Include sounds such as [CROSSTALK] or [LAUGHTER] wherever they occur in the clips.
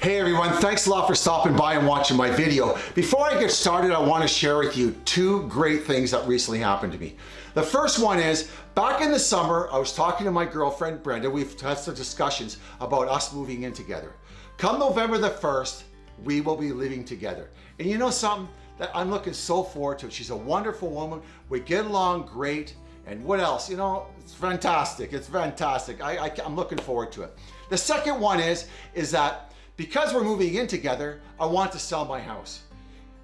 Hey everyone, thanks a lot for stopping by and watching my video. Before I get started, I want to share with you two great things that recently happened to me. The first one is, back in the summer, I was talking to my girlfriend, Brenda. We've had some discussions about us moving in together. Come November the 1st, we will be living together. And you know something? That I'm looking so forward to. She's a wonderful woman. We get along great. And what else? You know, it's fantastic. It's fantastic. I, I, I'm looking forward to it. The second one is, is that because we're moving in together, I want to sell my house.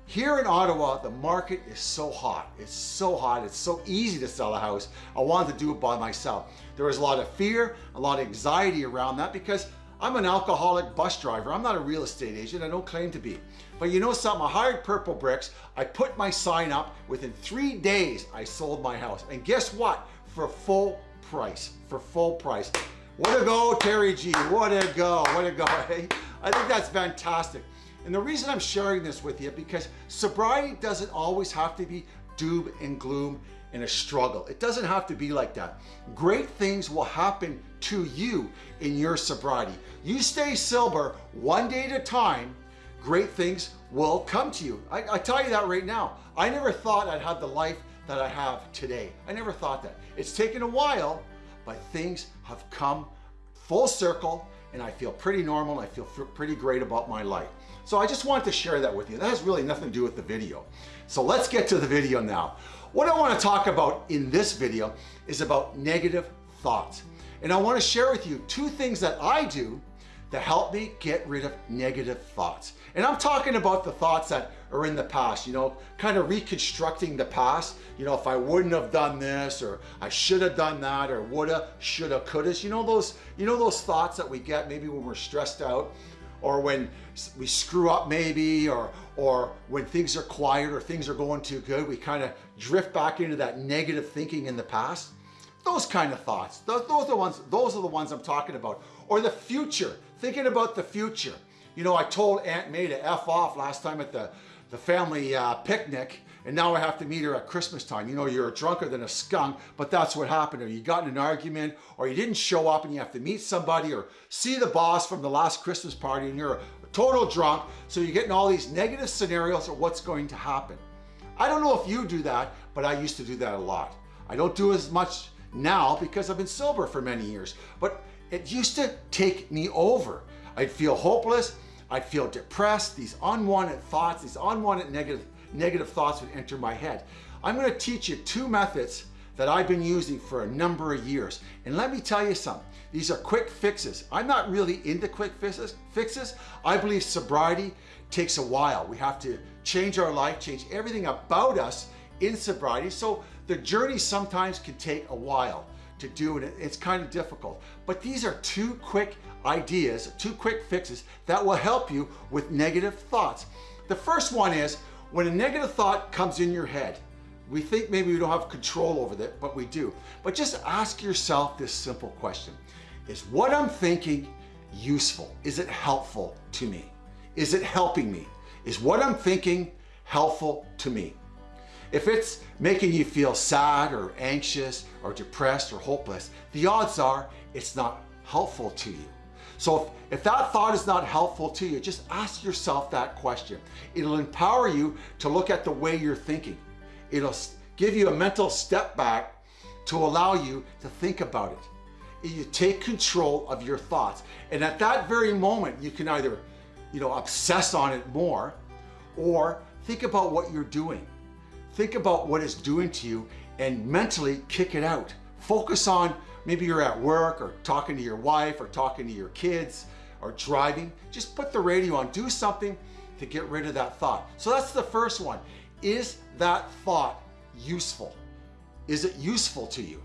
Here in Ottawa, the market is so hot. It's so hot. It's so easy to sell a house. I wanted to do it by myself. There was a lot of fear, a lot of anxiety around that because I'm an alcoholic bus driver. I'm not a real estate agent. I don't claim to be. But you know something? I hired Purplebricks. I put my sign up. Within three days, I sold my house. And guess what? For full price. For full price. What a go, Terry G. What a go. What a go. Hey, [LAUGHS] eh? I think that's fantastic. And the reason I'm sharing this with you because sobriety doesn't always have to be doom and gloom and a struggle. It doesn't have to be like that. Great things will happen to you in your sobriety. You stay sober one day at a time, great things will come to you. I, I tell you that right now. I never thought I'd have the life that I have today. I never thought that. It's taken a while, but things have come full circle and I feel pretty normal I feel pretty great about my life. So I just wanted to share that with you. That has really nothing to do with the video. So let's get to the video now. What I want to talk about in this video is about negative thoughts. And I want to share with you two things that I do to help me get rid of negative thoughts. And I'm talking about the thoughts that are in the past, you know, kind of reconstructing the past. You know, if I wouldn't have done this, or I should have done that, or woulda, shoulda, coulda. You know those, you know those thoughts that we get maybe when we're stressed out, or when we screw up maybe, or or when things are quiet or things are going too good, we kind of drift back into that negative thinking in the past. Those kind of thoughts. Those, those are the ones. Those are the ones I'm talking about. Or the future. Thinking about the future. You know, I told Aunt May to f off last time at the the family uh, picnic and now I have to meet her at Christmas time. You know, you're a drunker than a skunk, but that's what happened. Or you got in an argument, or you didn't show up and you have to meet somebody or see the boss from the last Christmas party and you're a total drunk. So you're getting all these negative scenarios of what's going to happen. I don't know if you do that, but I used to do that a lot. I don't do as much now because I've been sober for many years, but it used to take me over. I'd feel hopeless. I'd feel depressed. These unwanted thoughts, these unwanted negative, negative thoughts would enter my head. I'm gonna teach you two methods that I've been using for a number of years. And let me tell you something, these are quick fixes. I'm not really into quick fixes. fixes. I believe sobriety takes a while. We have to change our life, change everything about us in sobriety. So the journey sometimes can take a while to do and it's kind of difficult. But these are two quick ideas, two quick fixes that will help you with negative thoughts. The first one is when a negative thought comes in your head, we think maybe we don't have control over that, but we do. But just ask yourself this simple question. Is what I'm thinking useful? Is it helpful to me? Is it helping me? Is what I'm thinking helpful to me? If it's making you feel sad or anxious or depressed or hopeless, the odds are it's not helpful to you. So if, if that thought is not helpful to you, just ask yourself that question. It'll empower you to look at the way you're thinking. It'll give you a mental step back to allow you to think about it. You take control of your thoughts. And at that very moment, you can either you know, obsess on it more or think about what you're doing. Think about what it's doing to you and mentally kick it out. Focus on maybe you're at work or talking to your wife or talking to your kids or driving. Just put the radio on, do something to get rid of that thought. So that's the first one. Is that thought useful? Is it useful to you?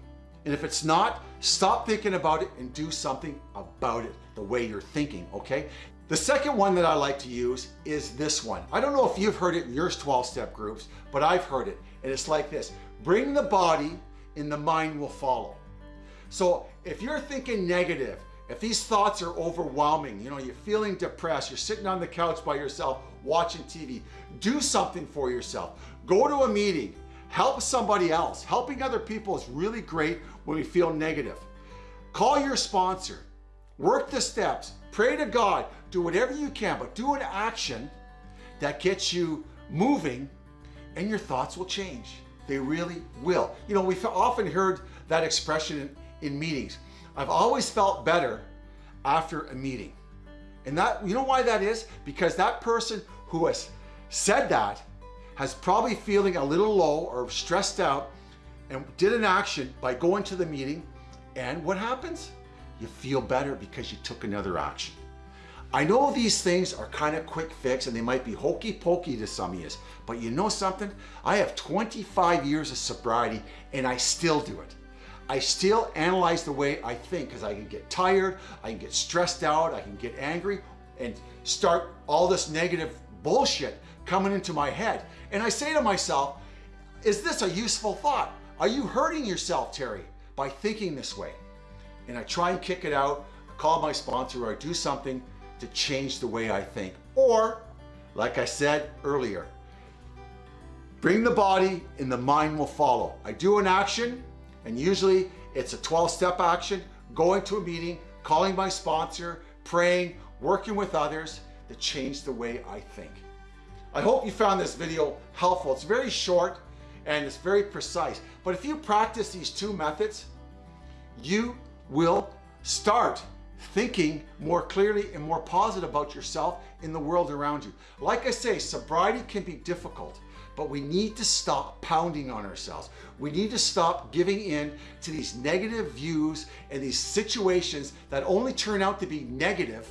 And if it's not, stop thinking about it and do something about it the way you're thinking, okay? The second one that I like to use is this one. I don't know if you've heard it in your 12-step groups, but I've heard it. And it's like this, bring the body and the mind will follow. So if you're thinking negative, if these thoughts are overwhelming, you know, you're feeling depressed, you're sitting on the couch by yourself watching TV, do something for yourself. Go to a meeting, help somebody else. Helping other people is really great when we feel negative. Call your sponsor. Work the steps, pray to God, do whatever you can, but do an action that gets you moving and your thoughts will change. They really will. You know, we've often heard that expression in, in meetings. I've always felt better after a meeting. And that, you know why that is? Because that person who has said that has probably feeling a little low or stressed out and did an action by going to the meeting and what happens? You feel better because you took another action. I know these things are kind of quick fix and they might be hokey pokey to some of you, but you know something? I have 25 years of sobriety and I still do it. I still analyze the way I think because I can get tired, I can get stressed out, I can get angry and start all this negative bullshit coming into my head. And I say to myself, is this a useful thought? Are you hurting yourself, Terry, by thinking this way? And I try and kick it out, call my sponsor or I do something to change the way I think. Or, like I said earlier, bring the body and the mind will follow. I do an action and usually it's a 12-step action, going to a meeting, calling my sponsor, praying, working with others to change the way I think. I hope you found this video helpful. It's very short and it's very precise. But if you practice these two methods, you will start thinking more clearly and more positive about yourself in the world around you. Like I say, sobriety can be difficult, but we need to stop pounding on ourselves. We need to stop giving in to these negative views and these situations that only turn out to be negative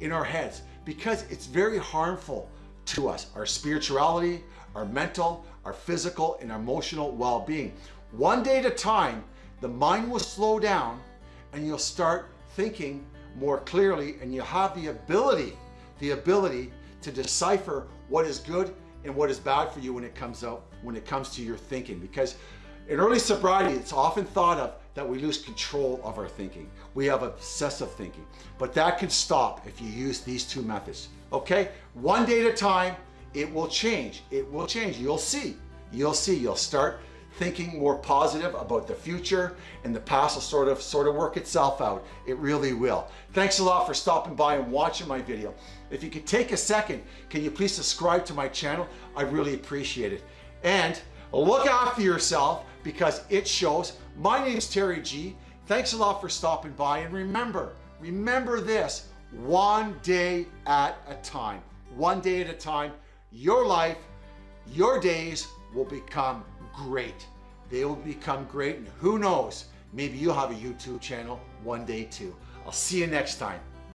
in our heads because it's very harmful to us, our spirituality, our mental, our physical, and emotional well-being. One day at a time, the mind will slow down and you'll start thinking more clearly and you have the ability, the ability to decipher what is good and what is bad for you when it comes out, when it comes to your thinking. Because in early sobriety, it's often thought of that we lose control of our thinking. We have obsessive thinking, but that can stop if you use these two methods. Okay, one day at a time, it will change. It will change. You'll see. You'll see. You'll start thinking more positive about the future and the past will sort of sort of work itself out. It really will. Thanks a lot for stopping by and watching my video. If you could take a second, can you please subscribe to my channel? I really appreciate it. And look after yourself because it shows. My name is Terry G. Thanks a lot for stopping by and remember, remember this, one day at a time. One day at a time, your life, your days will become great. They will become great and who knows, maybe you'll have a YouTube channel one day too. I'll see you next time.